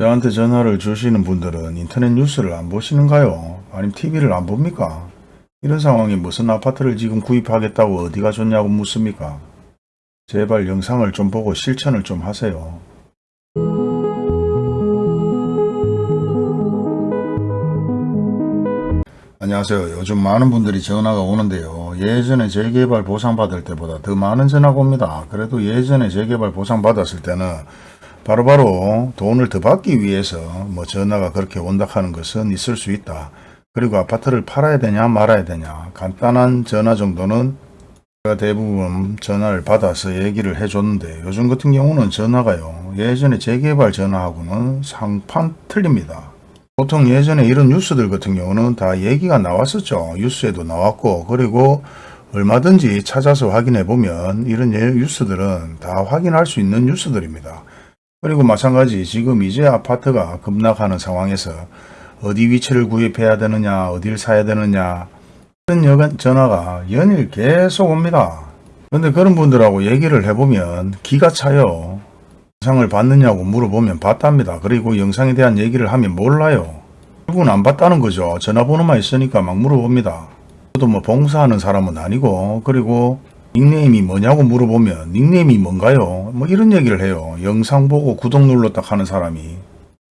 저한테 전화를 주시는 분들은 인터넷 뉴스를 안 보시는가요? 아니면 TV를 안 봅니까? 이런 상황에 무슨 아파트를 지금 구입하겠다고 어디가 좋냐고 묻습니까? 제발 영상을 좀 보고 실천을 좀 하세요. 안녕하세요. 요즘 많은 분들이 전화가 오는데요. 예전에 재개발 보상받을 때보다 더 많은 전화가 옵니다. 그래도 예전에 재개발 보상받았을 때는 바로 바로 돈을 더 받기 위해서 뭐 전화가 그렇게 온다 하는 것은 있을 수 있다. 그리고 아파트를 팔아야 되냐 말아야 되냐 간단한 전화 정도는 제가 대부분 전화를 받아서 얘기를 해줬는데 요즘 같은 경우는 전화가요. 예전에 재개발 전화하고는 상판 틀립니다. 보통 예전에 이런 뉴스들 같은 경우는 다 얘기가 나왔었죠. 뉴스에도 나왔고 그리고 얼마든지 찾아서 확인해 보면 이런 예- 뉴스들은 다 확인할 수 있는 뉴스들입니다. 그리고 마찬가지 지금 이제 아파트가 급락하는 상황에서 어디 위치를 구입해야 되느냐 어딜 사야 되느냐 이런 전화가 연일 계속 옵니다. 근데 그런 분들하고 얘기를 해보면 기가 차요. 영상을 봤느냐고 물어보면 봤답니다. 그리고 영상에 대한 얘기를 하면 몰라요. 결국은 안 봤다는 거죠. 전화번호만 있으니까 막 물어봅니다. 저도 뭐 봉사하는 사람은 아니고 그리고 닉네임이 뭐냐고 물어보면 닉네임이 뭔가요? 뭐 이런 얘기를 해요. 영상 보고 구독 눌렀다 하는 사람이.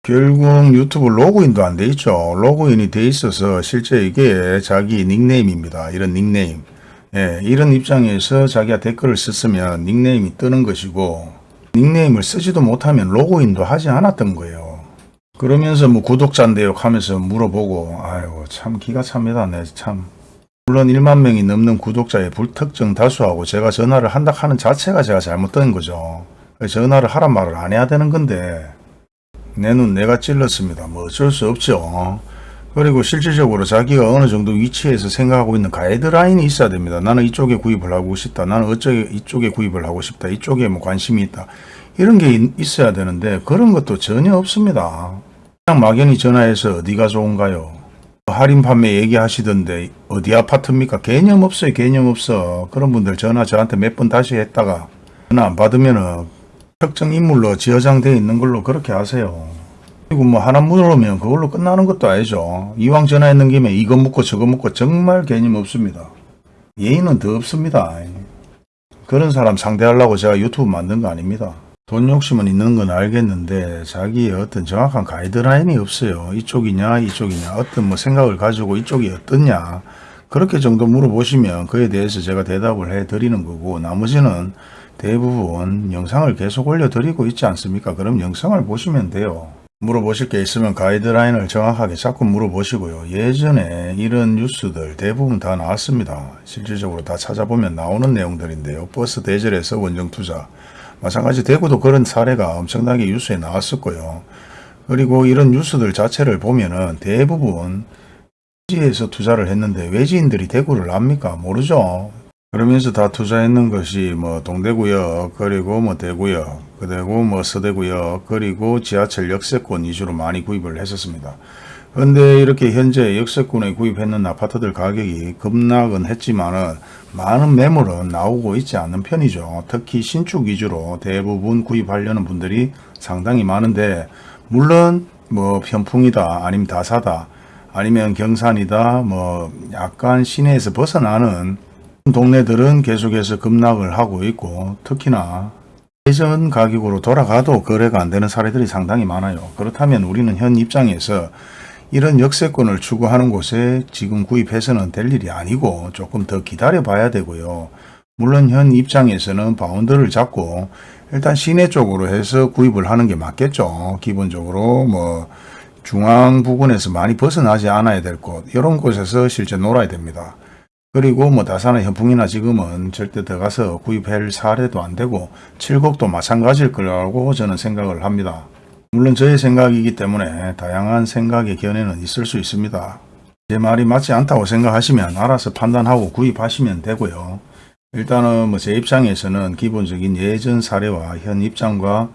결국 유튜브 로그인도 안 돼 있죠. 로그인이 돼 있어서 실제 이게 자기 닉네임입니다. 이런 닉네임. 예, 이런 입장에서 자기가 댓글을 썼으면 닉네임이 뜨는 것이고 닉네임을 쓰지도 못하면 로그인도 하지 않았던 거예요. 그러면서 뭐 구독자인데요 하면서 물어보고 아이고 참 기가 찹니다. 네, 참. 물론 1만 명이 넘는 구독자의 불특정 다수하고 제가 전화를 한다 하는 자체가 제가 잘못된 거죠. 전화를 하란 말을 안 해야 되는 건데 내 눈 내가 찔렀습니다. 뭐 어쩔 수 없죠. 그리고 실질적으로 자기가 어느 정도 위치에서 생각하고 있는 가이드라인이 있어야 됩니다. 나는 이쪽에 구입을 하고 싶다. 나는 어쩌게 이쪽에 구입을 하고 싶다. 이쪽에 뭐 관심이 있다. 이런 게 있- 있어야 되는데 그런 것도 전혀 없습니다. 그냥 막연히 전화해서 어디가 좋은가요? 할인 판매 얘기하시던데 어디 아파트입니까? 개념 없어요. 개념 없어. 그런 분들 전화 저한테 몇 번 다시 했다가 전화 안 받으면 은 특정 인물로 지어장되어 있는 걸로 그렇게 하세요. 그리고 뭐 하나 물으면 그걸로 끝나는 것도 아니죠. 이왕 전화했는 김에 이거 묻고 저거 묻고 정말 개념 없습니다. 예의는 더 없습니다. 그런 사람 상대하려고 제가 유튜브 만든 거 아닙니다. 돈 욕심은 있는 건 알겠는데 자기의 어떤 정확한 가이드라인이 없어요. 이쪽이냐 이쪽이냐 어떤 뭐 생각을 가지고 이쪽이 어떻냐 그렇게 정도 물어보시면 그에 대해서 제가 대답을 해 드리는 거고 나머지는 대부분 영상을 계속 올려 드리고 있지 않습니까? 그럼 영상을 보시면 돼요. 물어보실 게 있으면 가이드라인을 정확하게 자꾸 물어보시고요. 예전에 이런 뉴스들 대부분 다 나왔습니다. 실질적으로 다 찾아보면 나오는 내용들인데요. 버스 대절에서 원정 투자. 마찬가지 대구도 그런 사례가 엄청나게 뉴스에 나왔었고요. 그리고 이런 뉴스들 자체를 보면은 대부분 외지에서 투자를 했는데 외지인들이 대구를 압니까? 모르죠. 그러면서 다 투자했는 것이 뭐 동대구역 그리고 뭐 대구역 그리고 뭐 서대구역 그리고 지하철 역세권 위주로 많이 구입을 했었습니다. 그런데 이렇게 현재 역세권에 구입했는 아파트들 가격이 급락은 했지만은 많은 매물은 나오고 있지 않는 편이죠. 특히 신축 위주로 대부분 구입하려는 분들이 상당히 많은데 물론 뭐 편풍이다 아니면 다사다 아니면 경산이다 뭐 약간 시내에서 벗어나는 동네들은 계속해서 급락을 하고 있고 특히나 예전 가격으로 돌아가도 거래가 안 되는 사례들이 상당히 많아요. 그렇다면 우리는 현 입장에서 이런 역세권을 추구하는 곳에 지금 구입해서는 될 일이 아니고 조금 더 기다려 봐야 되고요. 물론 현 입장에서는 바운드를 잡고 일단 시내 쪽으로 해서 구입을 하는 게 맞겠죠. 기본적으로 뭐 중앙 부근에서 많이 벗어나지 않아야 될 곳 이런 곳에서 실제 놀아야 됩니다. 그리고 뭐 다산의 현풍이나 지금은 절대 들어가서 구입할 사례도 안 되고 칠곡도 마찬가지일 거라고 저는 생각을 합니다. 물론 저의 생각이기 때문에 다양한 생각의 견해는 있을 수 있습니다. 제 말이 맞지 않다고 생각하시면 알아서 판단하고 구입하시면 되고요. 일단은 뭐 제 입장에서는 기본적인 예전 사례와 현 입장과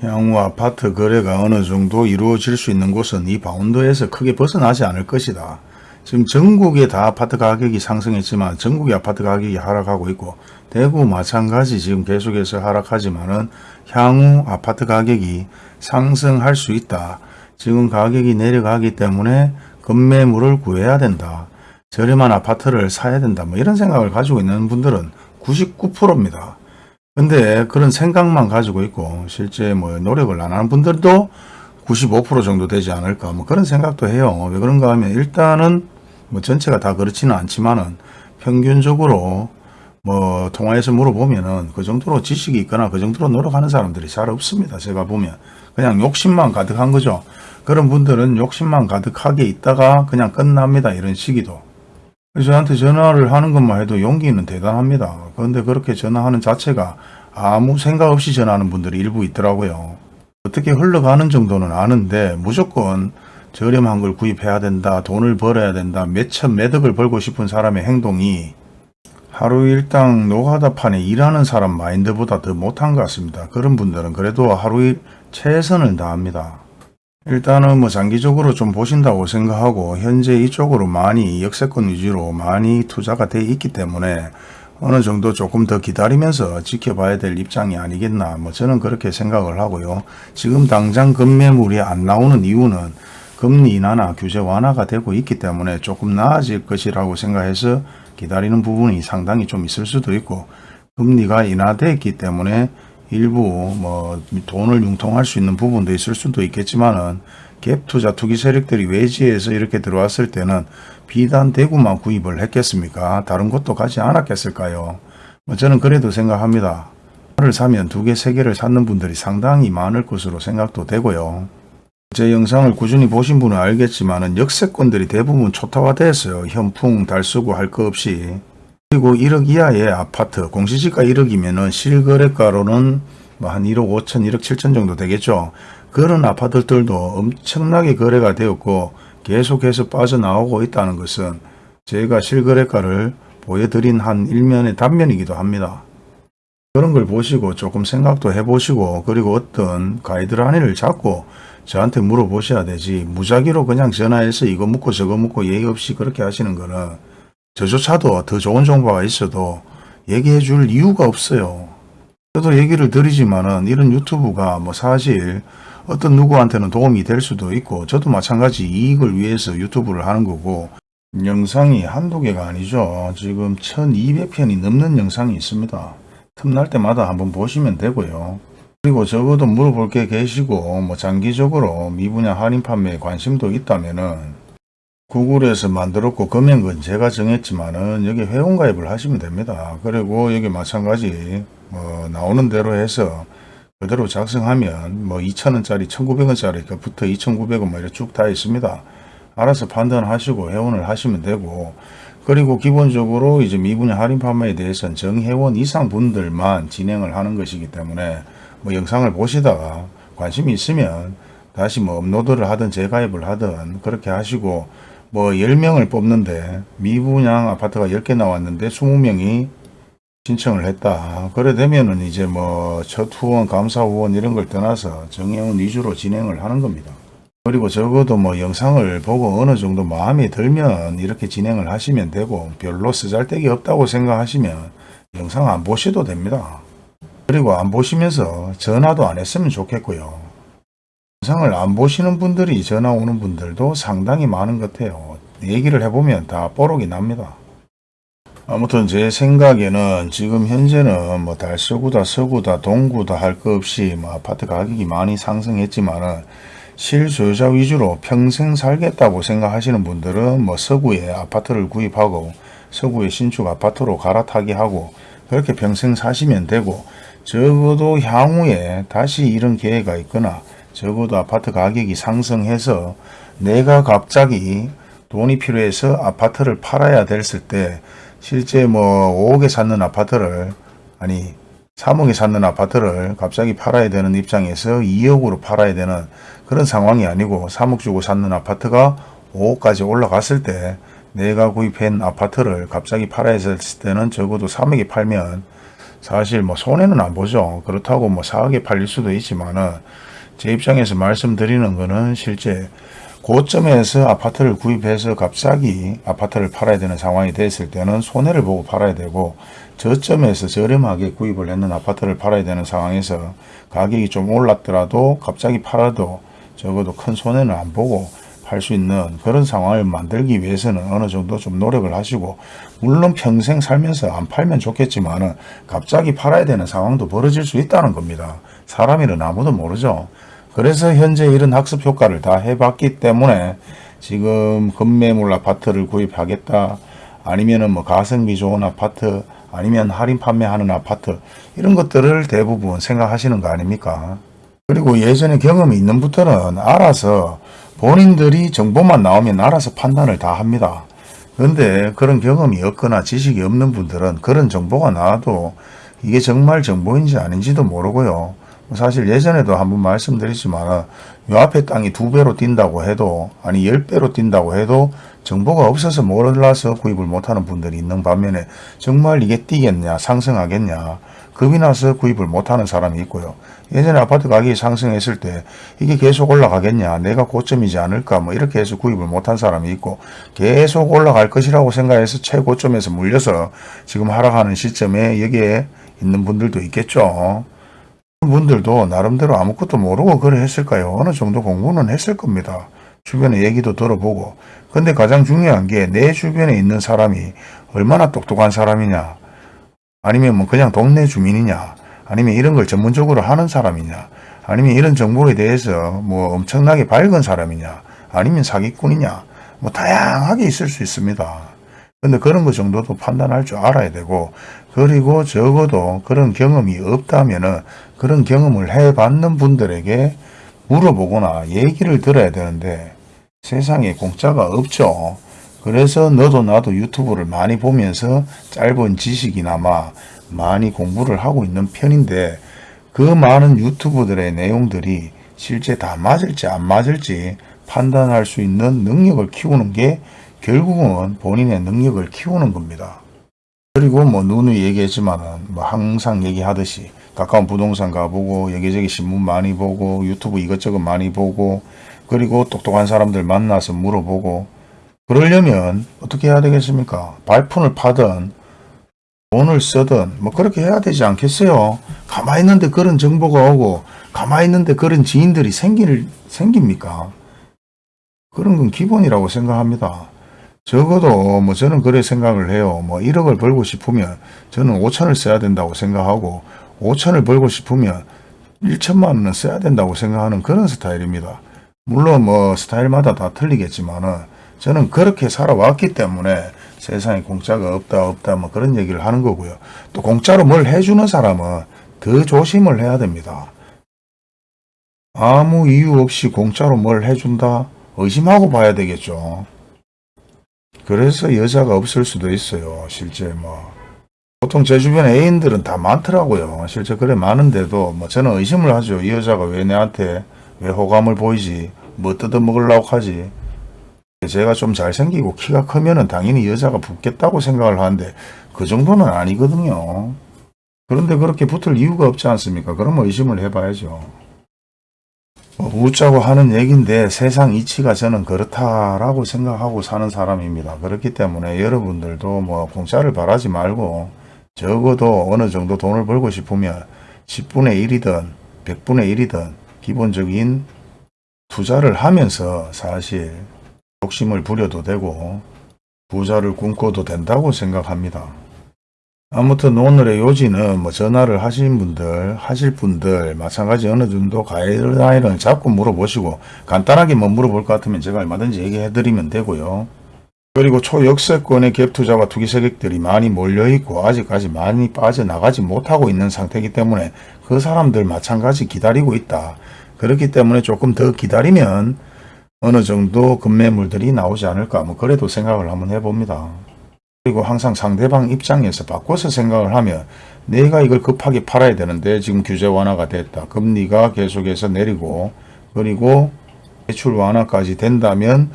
향후 아파트 거래가 어느 정도 이루어질 수 있는 곳은 이 바운더에서 크게 벗어나지 않을 것이다. 지금 전국에 다 아파트 가격이 상승했지만 전국의 아파트 가격이 하락하고 있고 대구 마찬가지 지금 계속해서 하락하지만 은 향후 아파트 가격이 상승할 수 있다. 지금 가격이 내려가기 때문에 급매물을 구해야 된다. 저렴한 아파트를 사야 된다. 뭐 이런 생각을 가지고 있는 분들은 99%입니다. 근데 그런 생각만 가지고 있고 실제 뭐 노력을 안 하는 분들도 95% 정도 되지 않을까 뭐 그런 생각도 해요. 왜 그런가 하면 일단은 뭐 전체가 다 그렇지는 않지만은 평균적으로 뭐 통화에서 물어보면은 그 정도로 지식이 있거나 그 정도로 노력하는 사람들이 잘 없습니다. 제가 보면 그냥 욕심만 가득한 거죠. 그런 분들은 욕심만 가득하게 있다가 그냥 끝납니다. 이런 시기도. 저한테 전화를 하는 것만 해도 용기는 대단합니다. 그런데 그렇게 전화하는 자체가 아무 생각 없이 전화하는 분들이 일부 있더라고요. 어떻게 흘러가는 정도는 아는데 무조건 저렴한 걸 구입해야 된다. 돈을 벌어야 된다. 몇천 매덕을 벌고 싶은 사람의 행동이 하루 일당 노가다판에 일하는 사람 마인드보다 더 못한 것 같습니다. 그런 분들은 그래도 하루 일 최선을 다합니다. 일단은 뭐 장기적으로 좀 보신다고 생각하고 현재 이쪽으로 많이 역세권 위주로 많이 투자가 돼 있기 때문에 어느 정도 조금 더 기다리면서 지켜봐야 될 입장이 아니겠나 뭐 저는 그렇게 생각을 하고요. 지금 당장 급매물이 안 나오는 이유는 금리 인하나 규제 완화가 되고 있기 때문에 조금 나아질 것이라고 생각해서 기다리는 부분이 상당히 좀 있을 수도 있고 금리가 인하됐기 때문에 일부 뭐 돈을 융통할 수 있는 부분도 있을 수도 있겠지만은 갭 투자 투기 세력들이 외지에서 이렇게 들어왔을 때는 비단 대구만 구입을 했겠습니까? 다른 곳도 가지 않았겠을까요? 뭐 저는 그래도 생각합니다. 를 사면 두 개, 세 개를 사는 분들이 상당히 많을 것으로 생각도 되고요. 제 영상을 꾸준히 보신 분은 알겠지만 역세권들이 대부분 초타화됐어요. 현풍, 달수구 할 거 없이. 그리고 1억 이하의 아파트, 공시지가 1억이면 은 실거래가로는 뭐 한 1억 5천, 1억 7천 정도 되겠죠. 그런 아파트들도 엄청나게 거래가 되었고 계속해서 빠져나오고 있다는 것은 제가 실거래가를 보여드린 한 일면의 단면이기도 합니다. 그런 걸 보시고 조금 생각도 해보시고 그리고 어떤 가이드라인을 잡고 저한테 물어보셔야 되지 무작위로 그냥 전화해서 이거 묻고 저거 묻고 얘기 없이 그렇게 하시는 거는 저조차도 더 좋은 정보가 있어도 얘기해 줄 이유가 없어요. 저도 얘기를 드리지만은 이런 유튜브가 뭐 사실 어떤 누구한테는 도움이 될 수도 있고 저도 마찬가지 이익을 위해서 유튜브를 하는 거고 영상이 한두 개가 아니죠. 지금 1200편이 넘는 영상이 있습니다. 틈날 때마다 한번 보시면 되고요. 그리고 적어도 물어볼 게 계시고 뭐 장기적으로 미분야 할인 판매에 관심도 있다면은 구글에서 만들었고 금액은 제가 정했지만은 여기 회원가입을 하시면 됩니다. 그리고 여기 마찬가지 뭐 나오는 대로 해서 그대로 작성하면 뭐 2,000원짜리 1,900원짜리 부터 2,900원 뭐 이렇게 쭉 다 있습니다. 알아서 판단하시고 회원을 하시면 되고 그리고 기본적으로 이제 미분야 할인 판매에 대해서는 정회원 이상 분들만 진행을 하는 것이기 때문에 뭐 영상을 보시다가 관심이 있으면 다시 뭐 업로드를 하든 재가입을 하든 그렇게 하시고 뭐 10명을 뽑는데 미분양 아파트가 10개 나왔는데 20명이 신청을 했다. 그래 되면은 이제 뭐 첫 후원, 감사 후원 이런 걸 떠나서 정회원 위주로 진행을 하는 겁니다. 그리고 적어도 뭐 영상을 보고 어느 정도 마음에 들면 이렇게 진행을 하시면 되고 별로 쓰잘데기 없다고 생각하시면 영상 안 보셔도 됩니다. 그리고 안 보시면서 전화도 안 했으면 좋겠고요. 영상을 안 보시는 분들이 전화 오는 분들도 상당히 많은 것 같아요. 얘기를 해보면 다 뽀록이 납니다. 아무튼 제 생각에는 지금 현재는 뭐 달서구다 서구다 동구다 할 것 없이 뭐 아파트 가격이 많이 상승했지만은 실소유자 위주로 평생 살겠다고 생각하시는 분들은 뭐 서구에 아파트를 구입하고 서구에 신축 아파트로 갈아타게 하고 그렇게 평생 사시면 되고 적어도 향후에 다시 이런 기회가 있거나 적어도 아파트 가격이 상승해서 내가 갑자기 돈이 필요해서 아파트를 팔아야 됐을 때 실제 뭐 5억에 샀는 아파트를 아니 3억에 샀는 아파트를 갑자기 팔아야 되는 입장에서 2억으로 팔아야 되는 그런 상황이 아니고 3억 주고 샀는 아파트가 5억까지 올라갔을 때 내가 구입한 아파트를 갑자기 팔아야 됐을 때는 적어도 3억에 팔면 사실 뭐 손해는 안 보죠. 그렇다고 뭐 4억에 팔릴 수도 있지만은 제 입장에서 말씀드리는 거는 실제 고점에서 아파트를 구입해서 갑자기 아파트를 팔아야 되는 상황이 됐을 때는 손해를 보고 팔아야 되고 저점에서 저렴하게 구입을 했는 아파트를 팔아야 되는 상황에서 가격이 좀 올랐더라도 갑자기 팔아도 적어도 큰 손해는 안 보고 팔수 있는 그런 상황을 만들기 위해서는 어느 정도 좀 노력을 하시고 물론 평생 살면서 안 팔면 좋겠지만 은 갑자기 팔아야 되는 상황도 벌어질 수 있다는 겁니다. 사람이는 아무도 모르죠. 그래서 현재 이런 학습 효과를 다 해봤기 때문에 지금 급매물 아파트를 구입하겠다 아니면은 뭐 가성비 좋은 아파트 아니면 할인 판매하는 아파트 이런 것들을 대부분 생각하시는 거 아닙니까? 그리고 예전에 경험이 있는 분들은 알아서 본인들이 정보만 나오면 알아서 판단을 다 합니다. 그런데 그런 경험이 없거나 지식이 없는 분들은 그런 정보가 나와도 이게 정말 정보인지 아닌지도 모르고요. 사실 예전에도 한번 말씀드렸지만 요 앞에 땅이 두 배로 뛴다고 해도 아니 열 배로 뛴다고 해도 정보가 없어서 몰라서 구입을 못하는 분들이 있는 반면에 정말 이게 뛰겠냐 상승하겠냐 겁이 나서 구입을 못하는 사람이 있고요. 예전에 아파트 가격이 상승했을 때 이게 계속 올라가겠냐 내가 고점이지 않을까 뭐 이렇게 해서 구입을 못한 사람이 있고 계속 올라갈 것이라고 생각해서 최고점에서 물려서 지금 하락하는 시점에 여기에 있는 분들도 있겠죠. 분들도 나름대로 아무것도 모르고 그래 했을까요? 어느 정도 공부는 했을 겁니다. 주변에 얘기도 들어보고. 근데 가장 중요한 게 내 주변에 있는 사람이 얼마나 똑똑한 사람이냐. 아니면 뭐 그냥 동네 주민이냐. 아니면 이런 걸 전문적으로 하는 사람이냐. 아니면 이런 정보에 대해서 뭐 엄청나게 밝은 사람이냐. 아니면 사기꾼이냐. 뭐 다양하게 있을 수 있습니다. 근데 그런 것 정도도 판단할 줄 알아야 되고 그리고 적어도 그런 경험이 없다면 은 그런 경험을 해봤는 분들에게 물어보거나 얘기를 들어야 되는데 세상에 공짜가 없죠. 그래서 너도 나도 유튜브를 많이 보면서 짧은 지식이나마 많이 공부를 하고 있는 편인데 그 많은 유튜브들의 내용들이 실제 다 맞을지 안 맞을지 판단할 수 있는 능력을 키우는 게 결국은 본인의 능력을 키우는 겁니다. 그리고 뭐 누누이 얘기했지만은 뭐 항상 얘기하듯이 가까운 부동산 가보고 여기저기 신문 많이 보고 유튜브 이것저것 많이 보고 그리고 똑똑한 사람들 만나서 물어보고 그러려면 어떻게 해야 되겠습니까? 발품을 파든 돈을 쓰든 뭐 그렇게 해야 되지 않겠어요? 가만히 있는데 그런 정보가 오고 가만히 있는데 그런 지인들이 생길, 생깁니까? 그런 건 기본이라고 생각합니다. 적어도 뭐 저는 그래 생각을 해요. 뭐 1억을 벌고 싶으면 저는 5천을 써야 된다고 생각하고 5천을 벌고 싶으면 1천만 원은 써야 된다고 생각하는 그런 스타일입니다. 물론 뭐 스타일마다 다 틀리겠지만은 저는 그렇게 살아왔기 때문에 세상에 공짜가 없다 없다 뭐 그런 얘기를 하는 거고요. 또 공짜로 뭘 해주는 사람은 더 조심을 해야 됩니다. 아무 이유 없이 공짜로 뭘 해준다 의심하고 봐야 되겠죠. 그래서 여자가 없을 수도 있어요. 실제 뭐 보통 제 주변 애인들은 다 많더라고요. 실제 그래 많은데도 뭐 저는 의심을 하죠. 이 여자가 왜 내한테 왜 호감을 보이지? 뭐 뜯어먹으려고 하지? 제가 좀 잘생기고 키가 크면은 당연히 여자가 붙겠다고 생각을 하는데 그 정도는 아니거든요. 그런데 그렇게 붙을 이유가 없지 않습니까? 그러면 의심을 해봐야죠. 뭐 웃자고 하는 얘기인데 세상 이치가 저는 그렇다라고 생각하고 사는 사람입니다. 그렇기 때문에 여러분들도 뭐 공짜를 바라지 말고 적어도 어느 정도 돈을 벌고 싶으면 10분의 1이든 100분의 1이든 기본적인 투자를 하면서 사실 욕심을 부려도 되고 부자를 꿈꿔도 된다고 생각합니다. 아무튼 오늘의 요지는 뭐 전화를 하신 분들 하실 분들 마찬가지 어느 정도 가이드라인을 잡고 물어보시고 간단하게 뭐 물어볼 것 같으면 제가 얼마든지 얘기해 드리면 되고요. 그리고 초역세권의 갭투자와 투기 세력들이 많이 몰려있고 아직까지 많이 빠져나가지 못하고 있는 상태이기 때문에 그 사람들 마찬가지 기다리고 있다. 그렇기 때문에 조금 더 기다리면 어느 정도 급매물들이 나오지 않을까 뭐 그래도 생각을 한번 해봅니다. 그리고 항상 상대방 입장에서 바꿔서 생각을 하면 내가 이걸 급하게 팔아야 되는데 지금 규제 완화가 됐다. 금리가 계속해서 내리고 그리고 대출 완화까지 된다면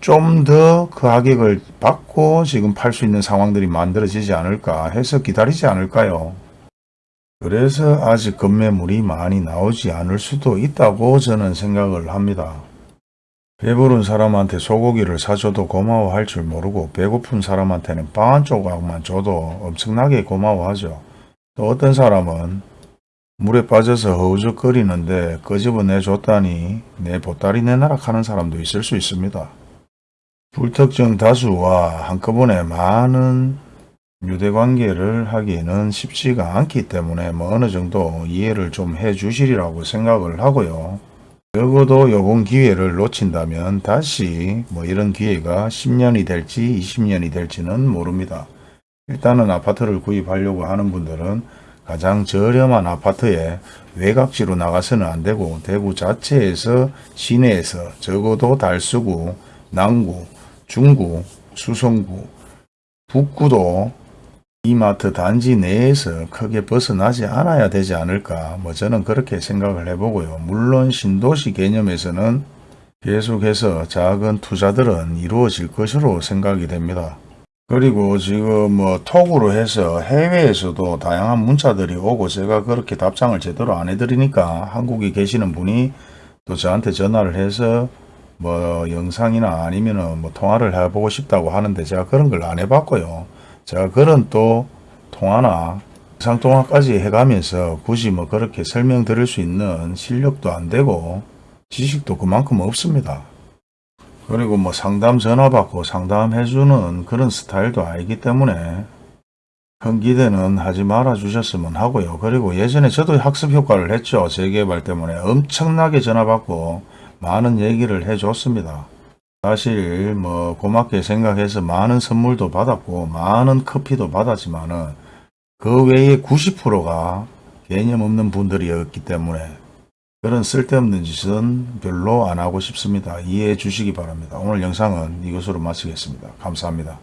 좀 더 그 가격을 받고 지금 팔 수 있는 상황들이 만들어지지 않을까 해서 기다리지 않을까요? 그래서 아직 급매물이 많이 나오지 않을 수도 있다고 저는 생각을 합니다. 배부른 사람한테 소고기를 사줘도 고마워할 줄 모르고 배고픈 사람한테는 빵 한 조각만 줘도 엄청나게 고마워하죠. 또 어떤 사람은 물에 빠져서 허우적거리는데 끄집어내 줬다니 내 보따리 내놔라 하는 사람도 있을 수 있습니다. 불특정 다수와 한꺼번에 많은 유대관계를 하기는 쉽지가 않기 때문에 뭐 어느 정도 이해를 좀 해 주시리라고 생각을 하고요. 적어도 요번 기회를 놓친다면 다시 뭐 이런 기회가 10년이 될지 20년이 될지는 모릅니다. 일단은 아파트를 구입하려고 하는 분들은 가장 저렴한 아파트에 외곽지로 나가서는 안 되고 대구 자체에서 시내에서 적어도 달수구, 남구, 중구, 수성구, 북구도 이마트 단지 내에서 크게 벗어나지 않아야 되지 않을까 뭐 저는 그렇게 생각을 해보고요. 물론 신도시 개념에서는 계속해서 작은 투자들은 이루어질 것으로 생각이 됩니다. 그리고 지금 뭐 톡으로 해서 해외에서도 다양한 문자들이 오고 제가 그렇게 답장을 제대로 안 해드리니까 한국에 계시는 분이 또 저한테 전화를 해서 뭐 영상이나 아니면은 뭐 통화를 해보고 싶다고 하는데 제가 그런 걸 안 해봤고요. 제가 그런 또 통화나 영상통화까지 해가면서 굳이 뭐 그렇게 설명드릴 수 있는 실력도 안 되고 지식도 그만큼 없습니다. 그리고 뭐 상담 전화 받고 상담해주는 그런 스타일도 아니기 때문에 큰 기대는 하지 말아 주셨으면 하고요. 그리고 예전에 저도 학습 효과를 했죠. 재개발 때문에 엄청나게 전화 받고 많은 얘기를 해줬습니다. 사실 뭐 고맙게 생각해서 많은 선물도 받았고 많은 커피도 받았지만은 그 외에 90%가 개념 없는 분들이었기 때문에 그런 쓸데없는 짓은 별로 안 하고 싶습니다. 이해해 주시기 바랍니다. 오늘 영상은 이것으로 마치겠습니다. 감사합니다.